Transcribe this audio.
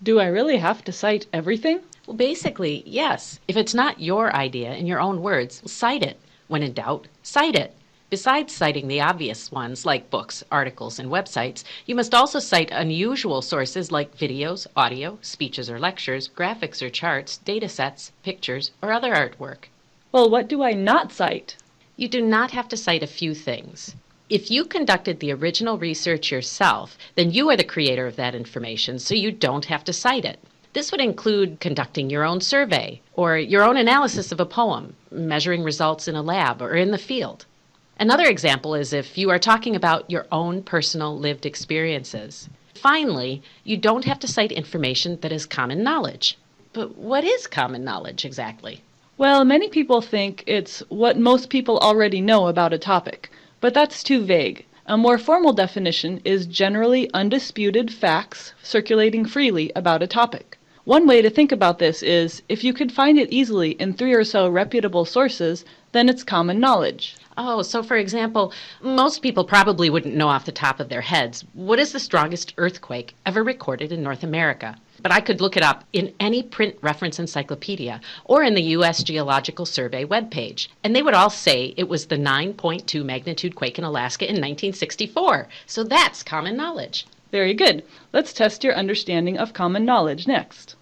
Do I really have to cite everything? Well, basically, yes. If it's not your idea in your own words, cite it. When in doubt, cite it. Besides citing the obvious ones like books, articles, and websites, you must also cite unusual sources like videos, audio, speeches or lectures, graphics or charts, data sets, pictures, or other artwork. Well, what do I not cite? You do not have to cite a few things. If you conducted the original research yourself, then you are the creator of that information, so you don't have to cite it. This would include conducting your own survey or your own analysis of a poem, measuring results in a lab or in the field. Another example is if you are talking about your own personal lived experiences. Finally, you don't have to cite information that is common knowledge. But what is common knowledge exactly? Well, many people think it's what most people already know about a topic. But that's too vague. A more formal definition is generally undisputed facts circulating freely about a topic. One way to think about this is if you could find it easily in three or so reputable sources, then it's common knowledge. Oh, so for example, most people probably wouldn't know off the top of their heads what is the strongest earthquake ever recorded in North America. But I could look it up in any print reference encyclopedia or in the U.S. Geological Survey webpage, and they would all say it was the 9.2 magnitude quake in Alaska in 1964. So that's common knowledge. Very good. Let's test your understanding of common knowledge next.